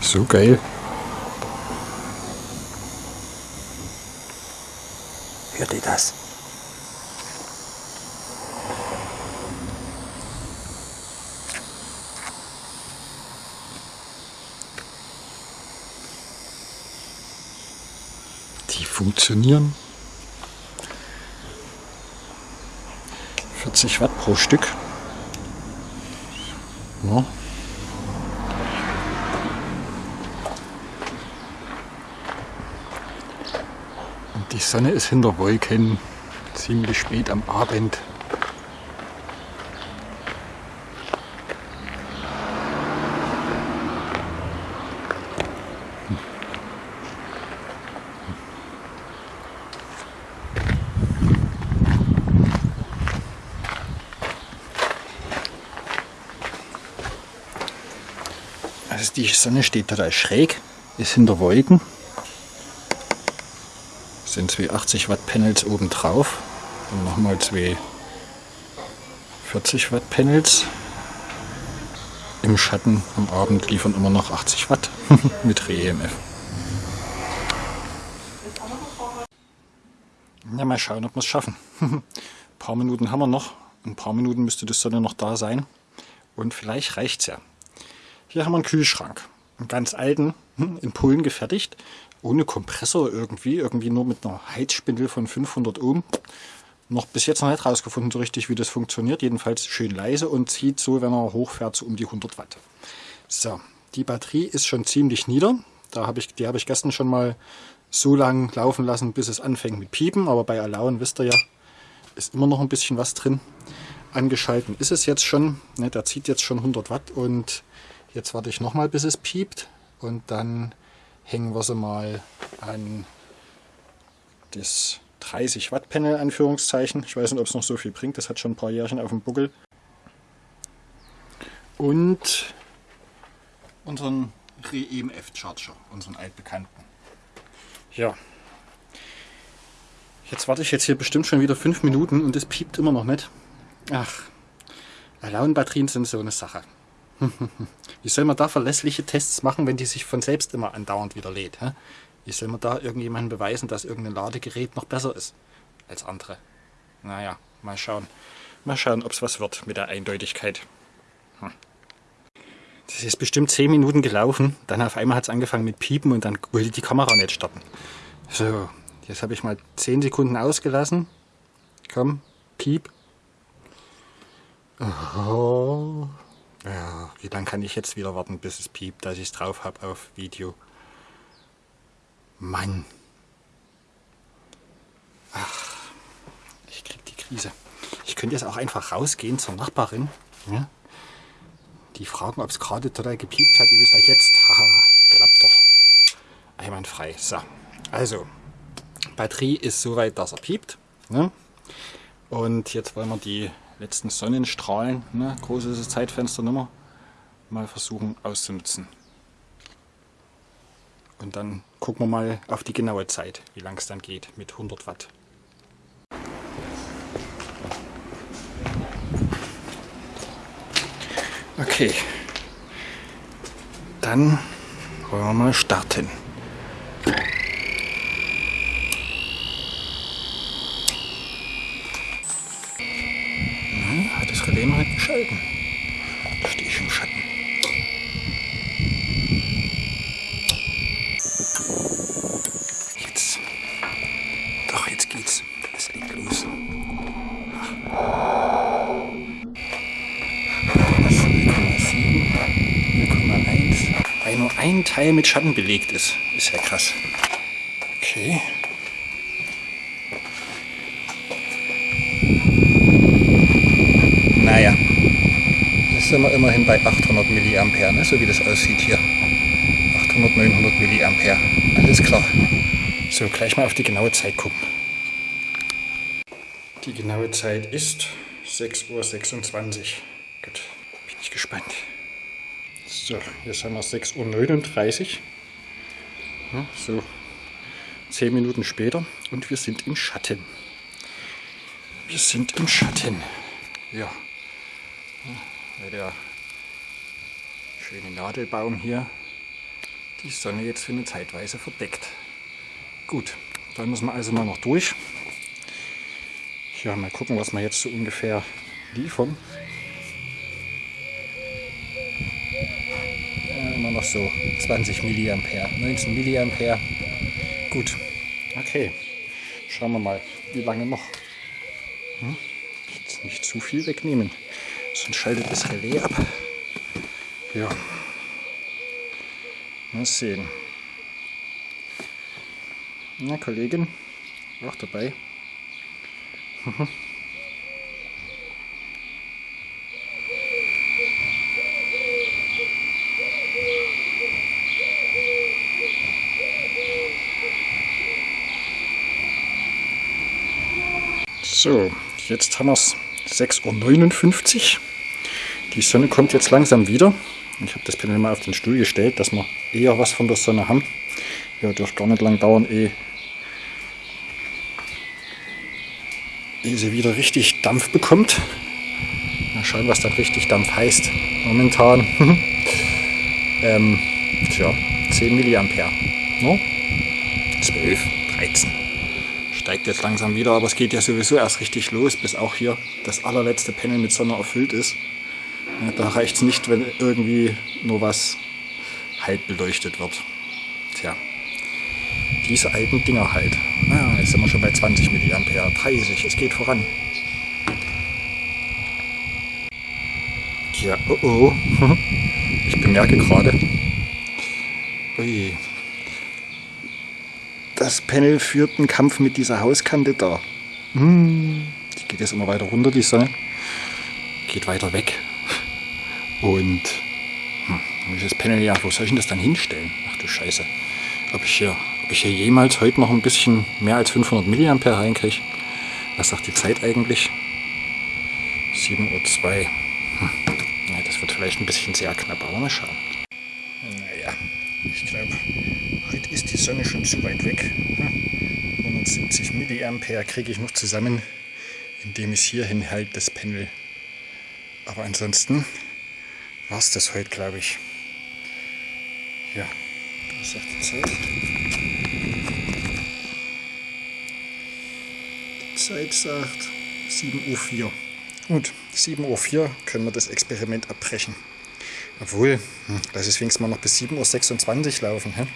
so geil. Hört ihr das? Die funktionieren. 40 Watt pro Stück. Ja. Sonne ist hinter Wolken, ziemlich spät am Abend. Also die Sonne steht total schräg, ist hinter Wolken. Sind zwei 80 Watt Panels oben drauf. Und nochmal zwei 40 Watt Panels. Im Schatten am Abend liefern immer noch 80 Watt mit Re-EMF. Ja, mal schauen, ob wir es schaffen. Ein paar Minuten haben wir noch. In ein paar Minuten müsste die Sonne noch da sein. Und vielleicht reicht es ja. Hier haben wir einen Kühlschrank. Einen ganz alten, hm, in Polen gefertigt. Ohne Kompressor irgendwie. Irgendwie nur mit einer Heizspindel von 500 Ohm. Noch bis jetzt noch nicht rausgefunden so richtig, wie das funktioniert. Jedenfalls schön leise und zieht so, wenn er hochfährt, so um die 100 Watt. So, die Batterie ist schon ziemlich nieder. Da hab ich, die habe ich gestern schon mal so lang laufen lassen, bis es anfängt mit Piepen. Aber bei Alauen, wisst ihr ja, ist immer noch ein bisschen was drin. Angeschalten ist es jetzt schon. Ne, der zieht jetzt schon 100 Watt und Jetzt warte ich nochmal, bis es piept und dann hängen wir sie mal an das 30 Watt Panel Anführungszeichen. Ich weiß nicht, ob es noch so viel bringt, das hat schon ein paar Jährchen auf dem Buckel. Und unseren Re-EMF Charger, unseren altbekannten. Ja, jetzt warte ich jetzt hier bestimmt schon wieder fünf Minuten und es piept immer noch nicht. Ach, Alaun-Batterien sind so eine Sache. Wie soll man da verlässliche Tests machen, wenn die sich von selbst immer andauernd wieder lädt? Hä? Wie soll man da irgendjemandem beweisen, dass irgendein Ladegerät noch besser ist als andere? Naja, mal schauen. Mal schauen, ob es was wird mit der Eindeutigkeit. Hm. Das ist bestimmt 10 Minuten gelaufen, dann auf einmal hat es angefangen mit Piepen und dann wollte die Kamera nicht starten. So, jetzt habe ich mal 10 Sekunden ausgelassen. Komm, Piep. Oh. Ja, wie lange kann ich jetzt wieder warten, bis es piept, dass ich es drauf habe auf Video? Mann. Ach, ich krieg die Krise. Ich könnte jetzt auch einfach rausgehen zur Nachbarin. Ja? Die fragen, ob es gerade total gepiept hat. Ihr wisst ja jetzt, haha, klappt doch. Einwandfrei. So, also, Batterie ist soweit, dass er piept. Ne? Und jetzt wollen wir die letzten Sonnenstrahlen, ne, großes Zeitfenster nimmer, mal versuchen auszunutzen. Und dann gucken wir mal auf die genaue Zeit, wie lang es dann geht mit 100 Watt. Okay, dann wollen wir mal starten. Scheiben. Da stehe ich im Schatten. Jetzt. Doch, jetzt geht's. Es legt los. 0,1. Weil nur ein Teil mit Schatten belegt ist. Ist ja krass. Okay. Naja sind wir immerhin bei 800 mA, ne? so wie das aussieht hier. 800, 900 mA. Alles klar. So, gleich mal auf die genaue Zeit gucken. Die genaue Zeit ist 6.26 Uhr. Gut, bin ich gespannt. So, jetzt haben wir 6.39 Uhr. Ja, so 10 Minuten später und wir sind im Schatten. Wir sind im Schatten. Ja der Schöne Nadelbaum hier. Die Sonne jetzt für eine Zeitweise verdeckt. Gut, dann müssen wir also mal noch durch. Ja, mal gucken, was wir jetzt so ungefähr liefern. Ja, immer noch so 20 mA, 19 mA. Gut, okay. Schauen wir mal, wie lange noch. Hm? Jetzt nicht zu viel wegnehmen, sonst schaltet das Relais ab. Ja. Mal sehen. Na, Kollegin, auch dabei. So, jetzt haben wir es 6.59 Uhr. Die Sonne kommt jetzt langsam wieder. Ich habe das Panel mal auf den Stuhl gestellt, dass wir eher was von der Sonne haben. Ja, dürfte gar nicht lang dauern, ehe, ehe sie wieder richtig Dampf bekommt. Mal schauen, was da richtig Dampf heißt. Momentan. ähm, tja, 10 mA. No? 12, 13. Steigt jetzt langsam wieder, aber es geht ja sowieso erst richtig los, bis auch hier das allerletzte Panel mit Sonne erfüllt ist. Da reicht es nicht, wenn irgendwie nur was halb beleuchtet wird. Tja, diese alten Dinger halt. Ah, jetzt sind wir schon bei 20 mA, 30, es geht voran. Ja, oh oh. Ich bemerke gerade, ui, das Panel führt einen Kampf mit dieser Hauskante da. Hm, die geht jetzt immer weiter runter, die Sonne. Geht weiter weg. Und hm, das Panel, ja, wo soll ich denn das dann hinstellen? Ach du Scheiße. Ob ich hier, ob ich hier jemals heute noch ein bisschen mehr als 500 mA reinkriege? Was sagt die Zeit eigentlich? 7.02 Uhr. Hm. Ja, das wird vielleicht ein bisschen sehr knapp, aber mal schauen. Naja, ich glaube, heute ist die Sonne schon zu weit weg. 170 mA kriege ich noch zusammen, indem ich es hier hinhalte, das Panel. Aber ansonsten war es das heute, glaube ich. Ja, was sagt die Zeit? Die Zeit sagt 7.04 Uhr. Gut, 7.04 Uhr können wir das Experiment abbrechen. Obwohl, hm, lass es wenigstens mal noch bis 7.26 Uhr laufen. Hä?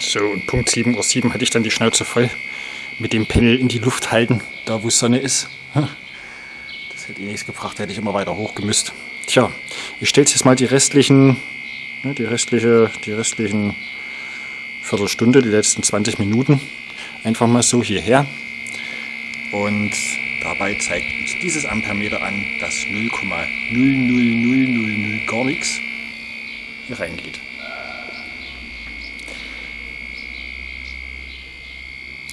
So, und Punkt 7.07 Uhr hatte ich dann die Schnauze voll mit dem Panel in die Luft halten, da wo Sonne ist. Das hätte eh nichts gebracht, hätte ich immer weiter hochgemüsst. Tja, ich stelle jetzt mal die restlichen, ne, die restliche, die restlichen Viertelstunde, die letzten 20 Minuten einfach mal so hierher. Und dabei zeigt uns dieses Ampermeter an, dass 0,00000 gar nichts hier reingeht.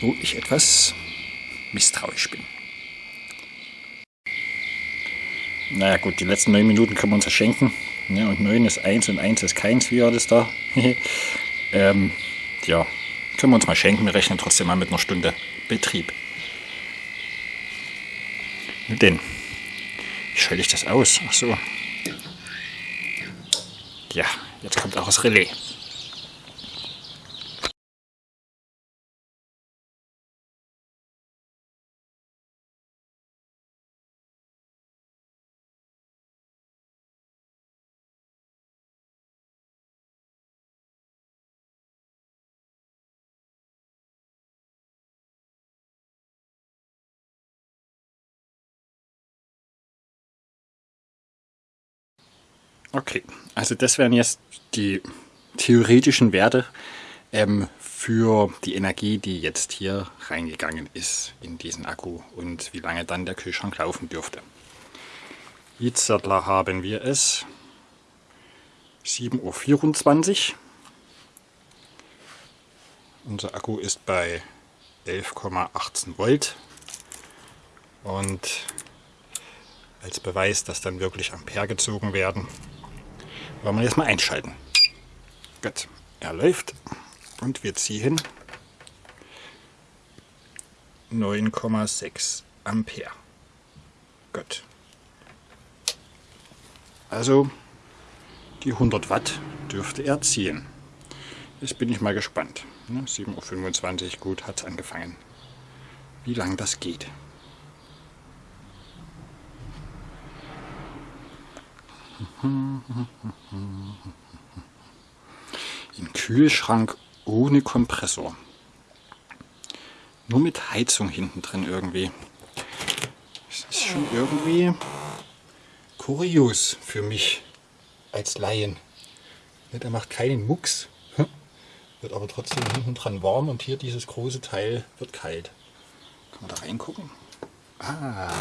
Wo ich etwas misstrauisch bin. Naja gut, die letzten 9 Minuten können wir uns ja schenken. Ja, und 9 ist 1 und 1 ist keins, wie war das da? ähm, ja, können wir uns mal schenken. Wir rechnen trotzdem mal mit einer Stunde Betrieb. Denn, wie schalte ich das aus? Ach so. Ja, jetzt kommt auch das Relais. Okay, also das wären jetzt die theoretischen Werte ähm, für die Energie, die jetzt hier reingegangen ist in diesen Akku und wie lange dann der Kühlschrank laufen dürfte. Jetzt haben wir es 7.24 Uhr. Unser Akku ist bei 11,18 Volt und als Beweis, dass dann wirklich Ampere gezogen werden, wollen wir jetzt mal einschalten. Gut, er läuft und wir ziehen 9,6 Ampere. Gut. Also die 100 Watt dürfte er ziehen. Jetzt bin ich mal gespannt. 7.25 Uhr, gut, hat es angefangen. Wie lange das geht. Im Kühlschrank ohne Kompressor. Nur mit Heizung hinten drin irgendwie. Das ist schon irgendwie kurios für mich als Laien. Der macht keinen Mucks, wird aber trotzdem hinten dran warm und hier dieses große Teil wird kalt. Kann man da reingucken? Ah,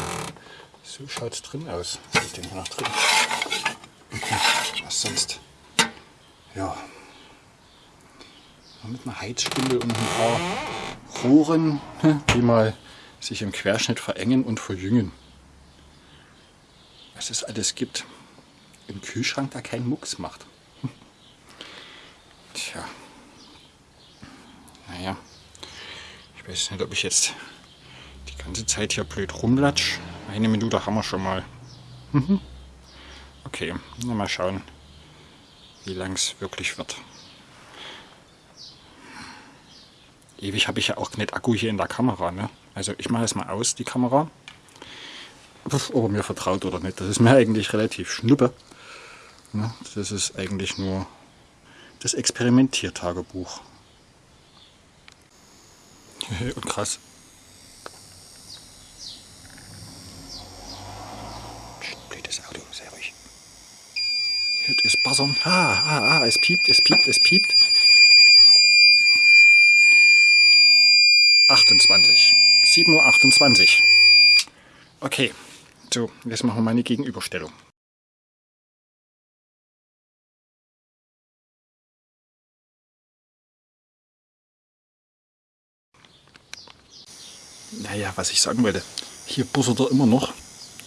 so schaut es drin aus. Was ist denn hier noch drin? Was sonst? Ja. Mit einer Heizspindel und ein paar Rohren, die mal sich im Querschnitt verengen und verjüngen. Was es alles gibt im Kühlschrank, der keinen Mucks macht. Tja. Naja. Ich weiß nicht, ob ich jetzt die ganze Zeit hier blöd rumlatsch. Eine Minute haben wir schon mal. Okay, mal schauen, wie lang es wirklich wird. Ewig habe ich ja auch nicht Akku hier in der Kamera. Ne? Also ich mache es mal aus, die Kamera. Ob er mir vertraut oder nicht, das ist mir eigentlich relativ schnuppe. Ne? Das ist eigentlich nur das Experimentiertagebuch. Und krass. Hört es buzzern? Ah, ah, ah, es piept, es piept, es piept. 28. 7.28 Uhr. Okay, so, jetzt machen wir mal eine Gegenüberstellung. Naja, was ich sagen wollte. Hier bussert er immer noch.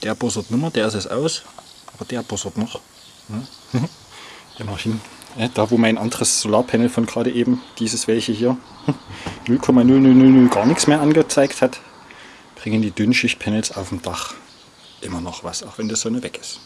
Der bussert nicht mehr, der ist es aus. Aber der bussert noch. Immerhin. Da wo mein anderes Solarpanel von gerade eben, dieses welche hier, 0,0000 gar nichts mehr angezeigt hat, bringen die Dünnschichtpanels auf dem Dach immer noch was, auch wenn die Sonne weg ist.